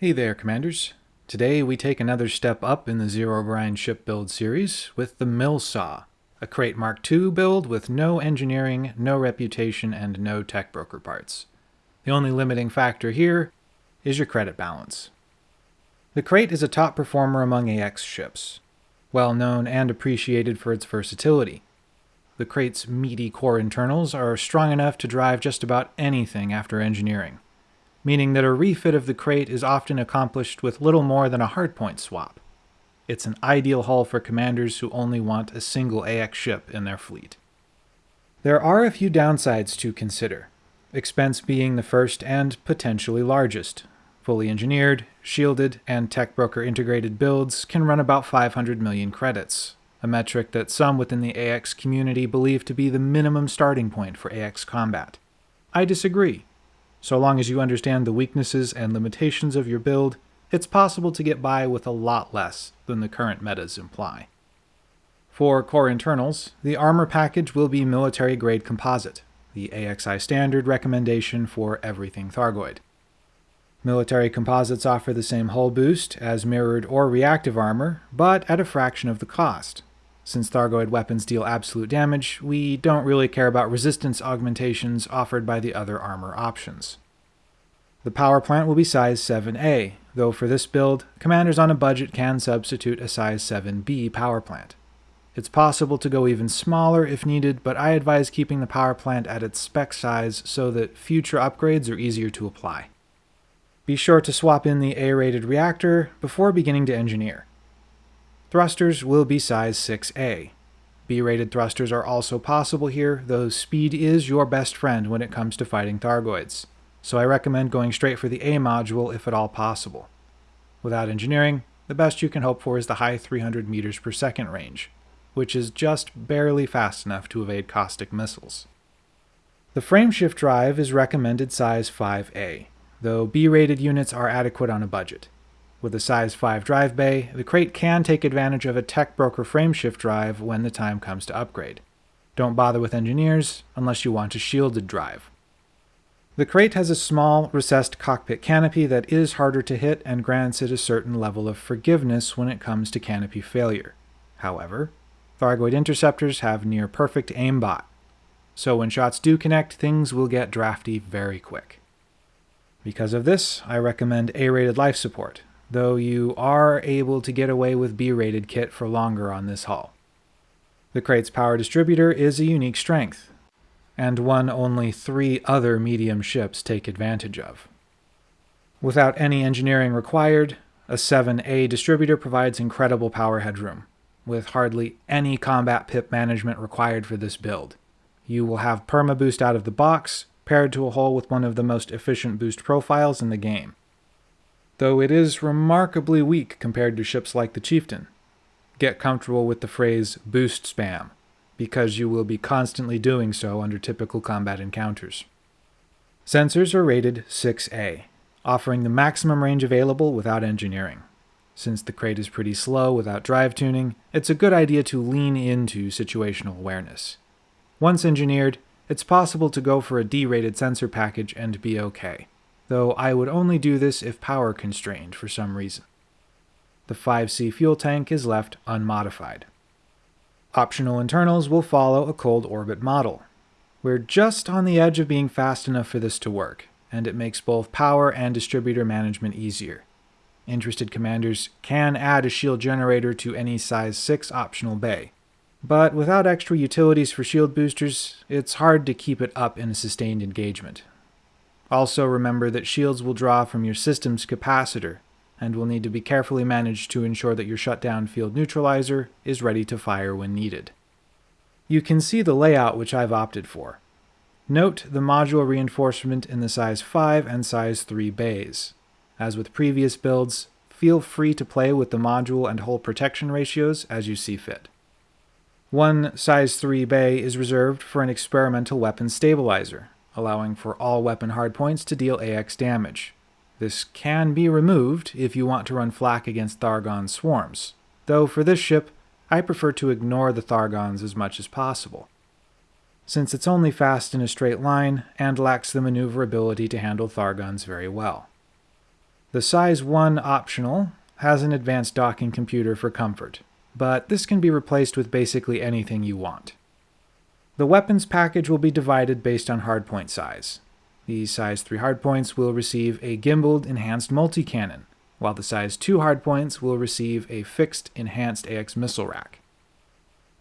Hey there, Commanders. Today we take another step up in the Zero Grind ship build series with the Millsaw, a Krait Mark II build with no engineering, no reputation, and no tech broker parts. The only limiting factor here is your credit balance. The Krait is a top performer among AX ships, well known and appreciated for its versatility. The Krait's meaty core internals are strong enough to drive just about anything after engineering meaning that a refit of the Krait is often accomplished with little more than a hardpoint swap. It's an ideal hull for commanders who only want a single AX ship in their fleet. There are a few downsides to consider, expense being the first and potentially largest. Fully engineered, shielded, and tech broker integrated builds can run about 500 million credits, a metric that some within the AX community believe to be the minimum starting point for AX combat. I disagree. So long as you understand the weaknesses and limitations of your build, it's possible to get by with a lot less than the current metas imply. For core internals, the armor package will be military grade composite, the AXI standard recommendation for everything Thargoid. Military composites offer the same hull boost as mirrored or reactive armor, but at a fraction of the cost. Since Thargoid weapons deal absolute damage, we don't really care about resistance augmentations offered by the other armor options. The power plant will be size 7A, though for this build, commanders on a budget can substitute a size 7B power plant. It's possible to go even smaller if needed, but I advise keeping the power plant at its spec size so that future upgrades are easier to apply. Be sure to swap in the A-rated reactor before beginning to engineer. Thrusters will be size 6A. B-rated thrusters are also possible here, though speed is your best friend when it comes to fighting Thargoids, so I recommend going straight for the A module if at all possible. Without engineering, the best you can hope for is the high 300 meters per second range, which is just barely fast enough to evade caustic missiles. The frameshift drive is recommended size 5A, though B-rated units are adequate on a budget. With a size 5 drive bay, the Krait can take advantage of a Tech Broker frameshift drive when the time comes to upgrade. Don't bother with engineers unless you want a shielded drive. The Krait has a small, recessed cockpit canopy that is harder to hit and grants it a certain level of forgiveness when it comes to canopy failure. However, Thargoid interceptors have near perfect aimbot, so when shots do connect, things will get drafty very quick. Because of this, I recommend A-rated life support, though you are able to get away with B-rated kit for longer on this hull. The Krait's power distributor is a unique strength, and one only three other medium ships take advantage of. Without any engineering required, a 7A distributor provides incredible power headroom, with hardly any combat pip management required for this build. You will have perma boost out of the box, paired to a hull with one of the most efficient boost profiles in the game though it is remarkably weak compared to ships like the Chieftain. Get comfortable with the phrase boost spam, because you will be constantly doing so under typical combat encounters. Sensors are rated 6A, offering the maximum range available without engineering. Since the Krait is pretty slow without drive tuning, it's a good idea to lean into situational awareness. Once engineered, it's possible to go for a D-rated sensor package and be okay though I would only do this if power constrained for some reason. The 5C fuel tank is left unmodified. Optional internals will follow a cold orbit model. We're just on the edge of being fast enough for this to work, and it makes both power and distributor management easier. Interested commanders can add a shield generator to any size 6 optional bay, but without extra utilities for shield boosters, it's hard to keep it up in a sustained engagement, also remember that shields will draw from your system's capacitor, and will need to be carefully managed to ensure that your shutdown field neutralizer is ready to fire when needed. You can see the layout which I've opted for. Note the module reinforcement in the size 5 and size 3 bays. As with previous builds, feel free to play with the module and hull protection ratios as you see fit. One size 3 bay is reserved for an experimental weapon stabilizer, allowing for all weapon hardpoints to deal AX damage. This can be removed if you want to run flak against Thargon swarms, though for this ship, I prefer to ignore the Thargons as much as possible, since it's only fast in a straight line and lacks the maneuverability to handle Thargons very well. The size 1 optional has an advanced docking computer for comfort, but this can be replaced with basically anything you want. The weapons package will be divided based on hardpoint size. The size 3 hardpoints will receive a gimbaled enhanced multi-cannon, while the size 2 hardpoints will receive a fixed enhanced AX missile rack.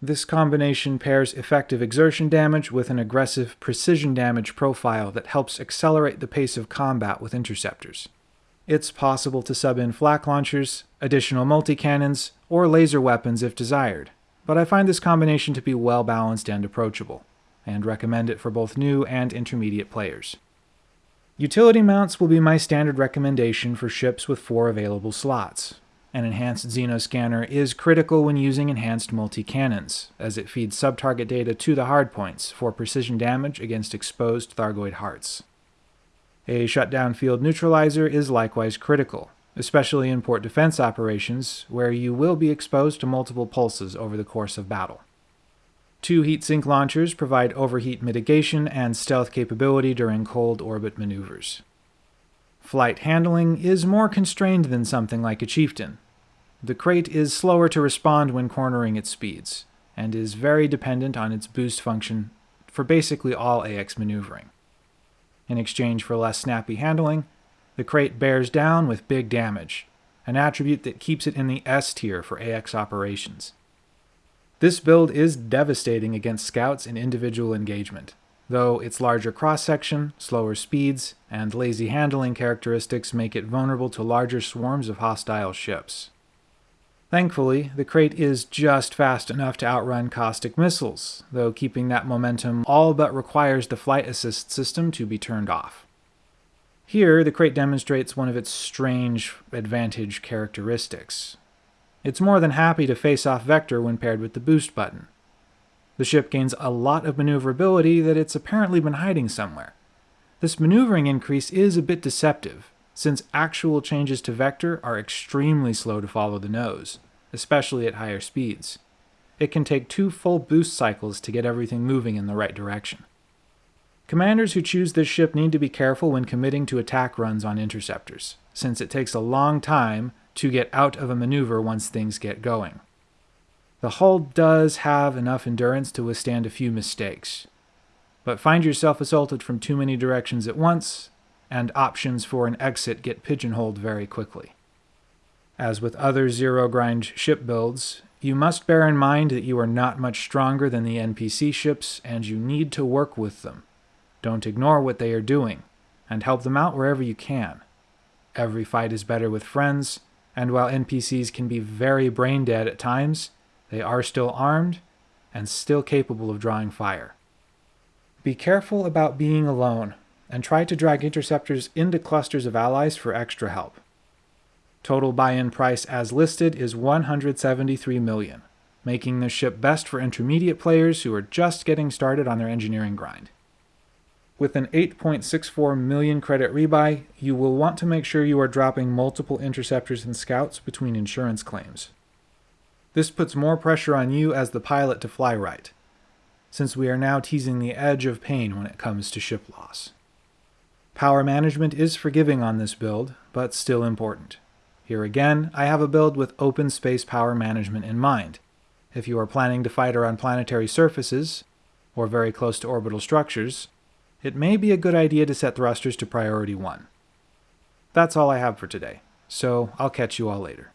This combination pairs effective exertion damage with an aggressive precision damage profile that helps accelerate the pace of combat with interceptors. It's possible to sub in flak launchers, additional multi-cannons, or laser weapons if desired, but I find this combination to be well balanced and approachable, and recommend it for both new and intermediate players. Utility mounts will be my standard recommendation for ships with four available slots. An enhanced Xenoscanner is critical when using enhanced multi-cannons, as it feeds sub-target data to the hardpoints for precision damage against exposed Thargoid hearts. A shutdown field neutralizer is likewise critical, especially in port defense operations, where you will be exposed to multiple pulses over the course of battle. Two heatsink launchers provide overheat mitigation and stealth capability during cold orbit maneuvers. Flight handling is more constrained than something like a Chieftain. The Krait is slower to respond when cornering its speeds, and is very dependent on its boost function for basically all AX maneuvering. In exchange for less snappy handling, the Krait bears down with big damage, an attribute that keeps it in the S tier for AX operations. This build is devastating against scouts in individual engagement, though its larger cross-section, slower speeds, and lazy handling characteristics make it vulnerable to larger swarms of hostile ships. Thankfully, the Krait is just fast enough to outrun caustic missiles, though keeping that momentum all but requires the flight assist system to be turned off. Here, the Krait demonstrates one of its strange advantage characteristics, it's more than happy to face off Vector when paired with the boost button. The ship gains a lot of maneuverability that it's apparently been hiding somewhere. This maneuvering increase is a bit deceptive, since actual changes to Vector are extremely slow to follow the nose, especially at higher speeds. It can take two full boost cycles to get everything moving in the right direction. Commanders who choose this ship need to be careful when committing to attack runs on interceptors, since it takes a long time to get out of a maneuver once things get going. The hull does have enough endurance to withstand a few mistakes, but find yourself assaulted from too many directions at once, and options for an exit get pigeonholed very quickly. As with other zero grind ship builds, you must bear in mind that you are not much stronger than the NPC ships and you need to work with them. Don't ignore what they are doing, and help them out wherever you can. Every fight is better with friends, and while NPCs can be very brain dead at times, they are still armed and still capable of drawing fire. Be careful about being alone, and try to drag interceptors into clusters of allies for extra help. Total buy-in price as listed is 173 million, making this ship best for intermediate players who are just getting started on their engineering grind. With an 8.64 million credit rebuy, you will want to make sure you are dropping multiple interceptors and scouts between insurance claims. This puts more pressure on you as the pilot to fly right, since we are now teasing the edge of pain when it comes to ship loss. Power management is forgiving on this build, but still important. Here again, I have a build with open space power management in mind. If you are planning to fight around planetary surfaces, or very close to orbital structures, it may be a good idea to set thrusters to priority 1. That's all I have for today, so I'll catch you all later.